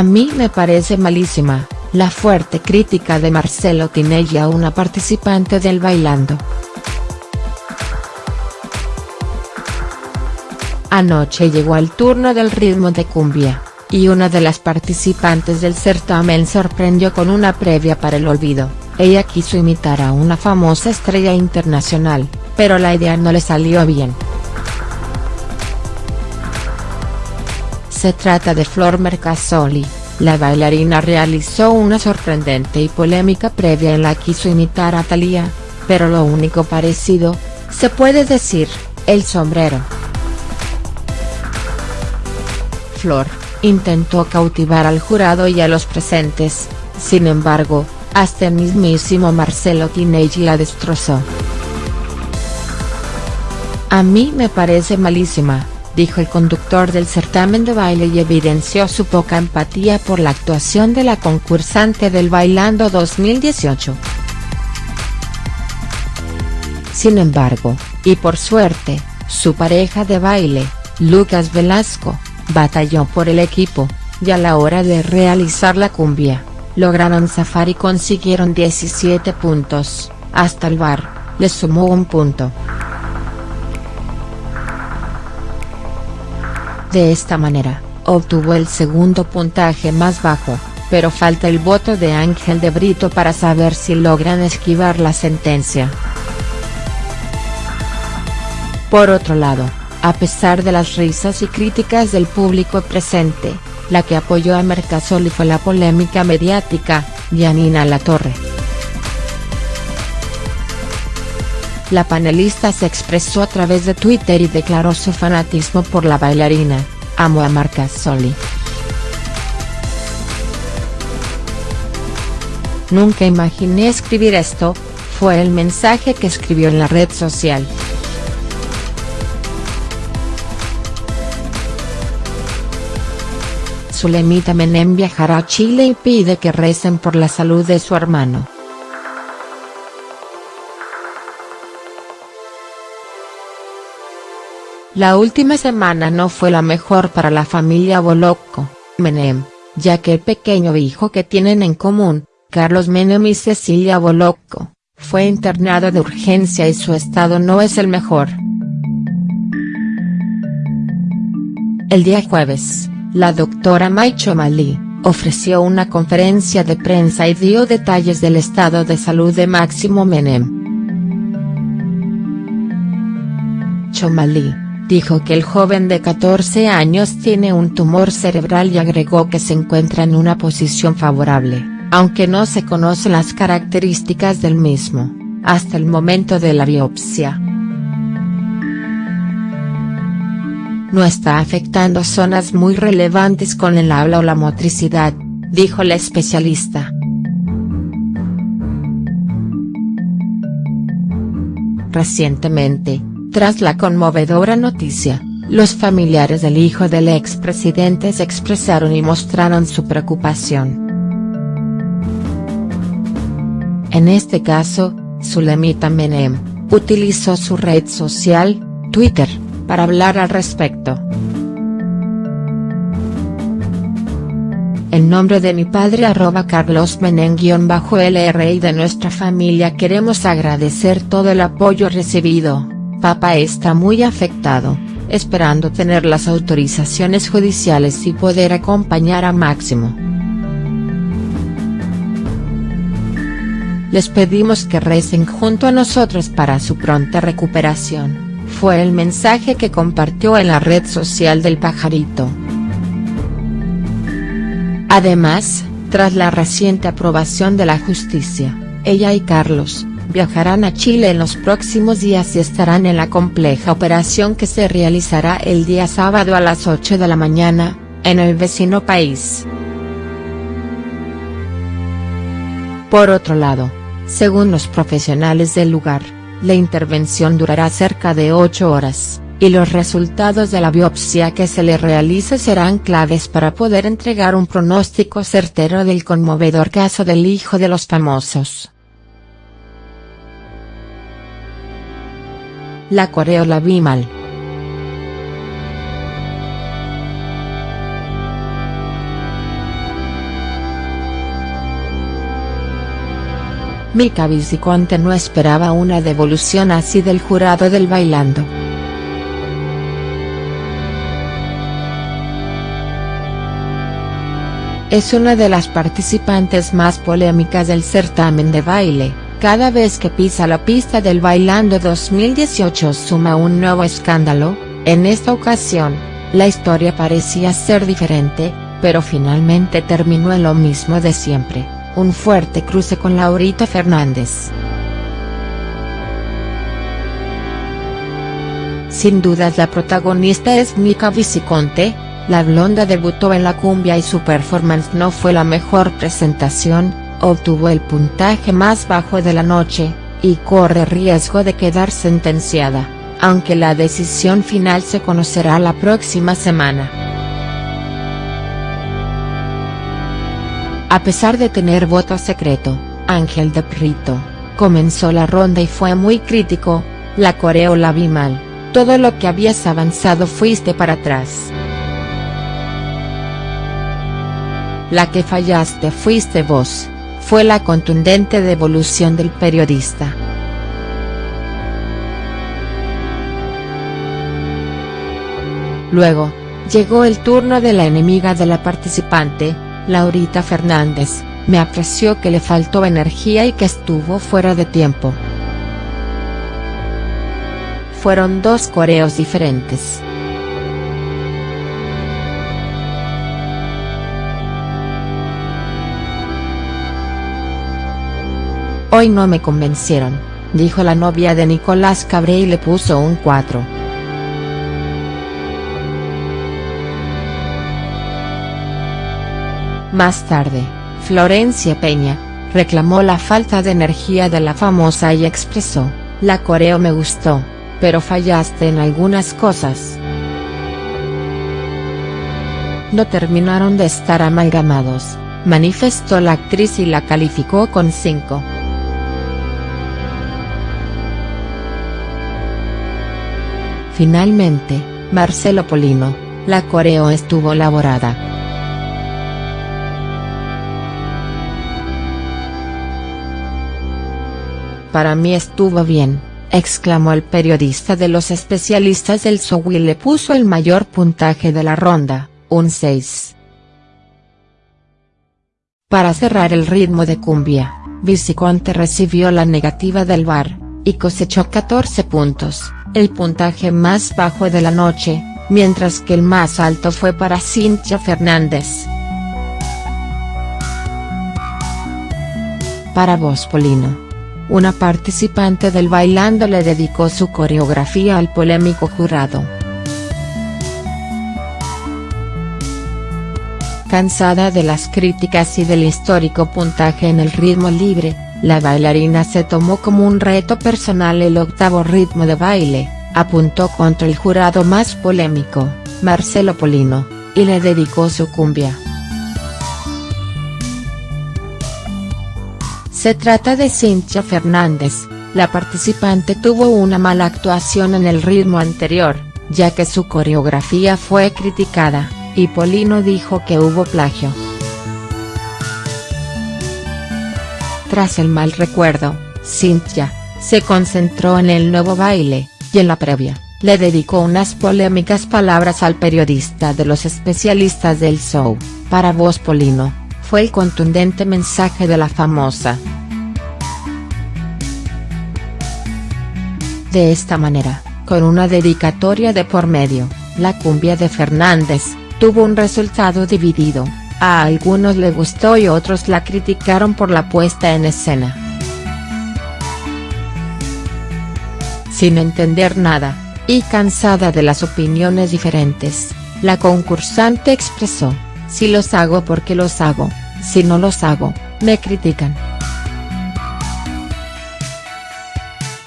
A mí me parece malísima, la fuerte crítica de Marcelo Tinelli a una participante del Bailando. Anoche llegó el turno del ritmo de cumbia, y una de las participantes del certamen sorprendió con una previa para el olvido, ella quiso imitar a una famosa estrella internacional, pero la idea no le salió bien. Se trata de Flor Mercasoli, la bailarina realizó una sorprendente y polémica previa en la quiso imitar a Thalía, pero lo único parecido, se puede decir, el sombrero. Flor, intentó cautivar al jurado y a los presentes, sin embargo, hasta el mismísimo Marcelo Tinelli la destrozó. A mí me parece malísima, dijo el conductor del certamen de baile y evidenció su poca empatía por la actuación de la concursante del Bailando 2018. Sin embargo, y por suerte, su pareja de baile, Lucas Velasco, batalló por el equipo, y a la hora de realizar la cumbia, lograron zafar y consiguieron 17 puntos, hasta el bar, le sumó un punto. De esta manera, obtuvo el segundo puntaje más bajo, pero falta el voto de Ángel de Brito para saber si logran esquivar la sentencia. Por otro lado, a pesar de las risas y críticas del público presente, la que apoyó a Mercasoli fue la polémica mediática, Janina Latorre. La panelista se expresó a través de Twitter y declaró su fanatismo por la bailarina, amo a Marcasoli. Nunca imaginé escribir esto, fue el mensaje que escribió en la red social. Zulemita Menem viajará a Chile y pide que recen por la salud de su hermano. La última semana no fue la mejor para la familia Bolocco, Menem, ya que el pequeño hijo que tienen en común, Carlos Menem y Cecilia Bolocco, fue internado de urgencia y su estado no es el mejor. El día jueves, la doctora Maicho Malí, ofreció una conferencia de prensa y dio detalles del estado de salud de Máximo Menem. Chomalí, dijo que el joven de 14 años tiene un tumor cerebral y agregó que se encuentra en una posición favorable, aunque no se conocen las características del mismo, hasta el momento de la biopsia. No está afectando zonas muy relevantes con el habla o la motricidad, dijo la especialista. Recientemente, tras la conmovedora noticia, los familiares del hijo del expresidente se expresaron y mostraron su preocupación. En este caso, Zulemita Menem, utilizó su red social, Twitter, para hablar al respecto. En nombre de mi padre arroba Carlos Menem-LR y de nuestra familia queremos agradecer todo el apoyo recibido. Papá está muy afectado, esperando tener las autorizaciones judiciales y poder acompañar a Máximo. Les pedimos que recen junto a nosotros para su pronta recuperación, fue el mensaje que compartió en la red social del pajarito. Además, tras la reciente aprobación de la justicia, ella y Carlos, viajarán a Chile en los próximos días y estarán en la compleja operación que se realizará el día sábado a las 8 de la mañana, en el vecino país. Por otro lado, según los profesionales del lugar, la intervención durará cerca de 8 horas, y los resultados de la biopsia que se le realice serán claves para poder entregar un pronóstico certero del conmovedor caso del hijo de los famosos. la coreola Bimal. Mica Viciconte no esperaba una devolución así del jurado del bailando. Es una de las participantes más polémicas del certamen de baile cada vez que pisa la pista del Bailando 2018 suma un nuevo escándalo, en esta ocasión, la historia parecía ser diferente, pero finalmente terminó en lo mismo de siempre, un fuerte cruce con Laurita Fernández. Sin dudas la protagonista es Mika Viciconte, la blonda debutó en la cumbia y su performance no fue la mejor presentación, obtuvo el puntaje más bajo de la noche, y corre riesgo de quedar sentenciada, aunque la decisión final se conocerá la próxima semana. A pesar de tener voto secreto, Ángel de Prito, comenzó la ronda y fue muy crítico, la coreo la vi mal, todo lo que habías avanzado fuiste para atrás. La que fallaste fuiste vos, fue la contundente devolución del periodista. Luego, llegó el turno de la enemiga de la participante, Laurita Fernández, me apreció que le faltó energía y que estuvo fuera de tiempo. Fueron dos coreos diferentes. Hoy no me convencieron, dijo la novia de Nicolás Cabré y le puso un 4. Más tarde, Florencia Peña, reclamó la falta de energía de la famosa y expresó, la coreo me gustó, pero fallaste en algunas cosas. No terminaron de estar amalgamados, manifestó la actriz y la calificó con 5. Finalmente, Marcelo Polino, la coreo estuvo elaborada. Para mí estuvo bien, exclamó el periodista de los especialistas del show y le puso el mayor puntaje de la ronda, un 6. Para cerrar el ritmo de cumbia, Viciconte recibió la negativa del bar, y cosechó 14 puntos el puntaje más bajo de la noche, mientras que el más alto fue para Cintia Fernández. Para vos Polino. Una participante del Bailando le dedicó su coreografía al polémico jurado. Cansada de las críticas y del histórico puntaje en el ritmo libre, la bailarina se tomó como un reto personal el octavo ritmo de baile, apuntó contra el jurado más polémico, Marcelo Polino, y le dedicó su cumbia. Se trata de Cintia Fernández, la participante tuvo una mala actuación en el ritmo anterior, ya que su coreografía fue criticada, y Polino dijo que hubo plagio. Tras el mal recuerdo, Cynthia, se concentró en el nuevo baile, y en la previa, le dedicó unas polémicas palabras al periodista de los especialistas del show, para voz Polino, fue el contundente mensaje de la famosa. De esta manera, con una dedicatoria de por medio, la cumbia de Fernández, tuvo un resultado dividido, a algunos le gustó y otros la criticaron por la puesta en escena. Sin entender nada, y cansada de las opiniones diferentes, la concursante expresó, si los hago porque los hago, si no los hago, me critican.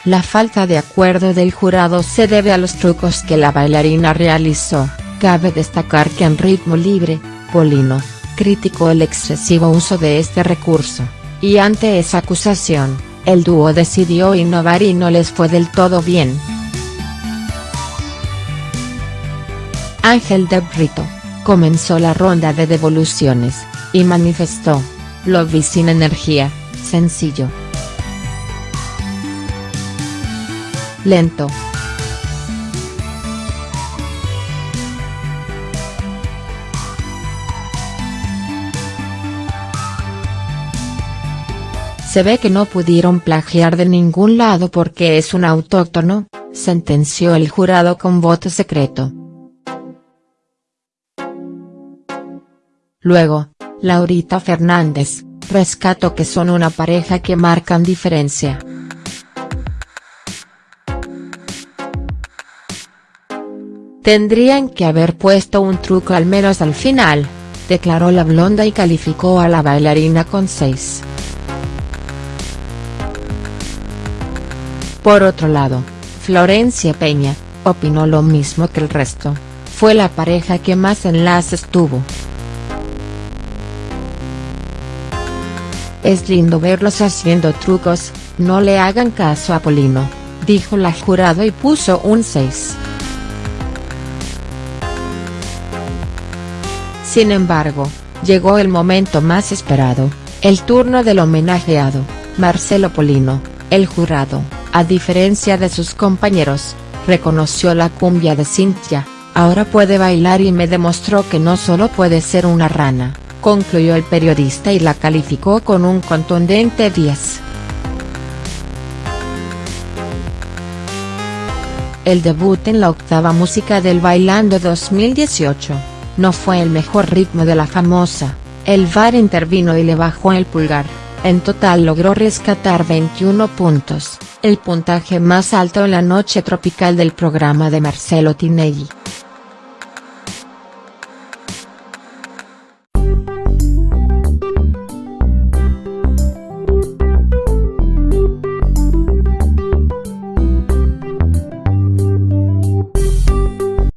La falta de acuerdo del jurado se debe a los trucos que la bailarina realizó, cabe destacar que en ritmo libre, Polino, criticó el excesivo uso de este recurso, y ante esa acusación, el dúo decidió innovar y no les fue del todo bien. Ángel de Brito, comenzó la ronda de devoluciones, y manifestó, lo vi sin energía, sencillo. Lento, Se ve que no pudieron plagiar de ningún lado porque es un autóctono, sentenció el jurado con voto secreto. Luego, Laurita Fernández, rescato que son una pareja que marcan diferencia. Tendrían que haber puesto un truco al menos al final, declaró la blonda y calificó a la bailarina con 6. Por otro lado, Florencia Peña, opinó lo mismo que el resto, fue la pareja que más enlaces tuvo. Es lindo verlos haciendo trucos, no le hagan caso a Polino, dijo la jurado y puso un 6. Sin embargo, llegó el momento más esperado, el turno del homenajeado, Marcelo Polino, el jurado a diferencia de sus compañeros, reconoció la cumbia de Cintia, ahora puede bailar y me demostró que no solo puede ser una rana, concluyó el periodista y la calificó con un contundente 10. El debut en la octava música del Bailando 2018, no fue el mejor ritmo de la famosa, el VAR intervino y le bajó el pulgar, en total logró rescatar 21 puntos el puntaje más alto en la noche tropical del programa de Marcelo Tinelli.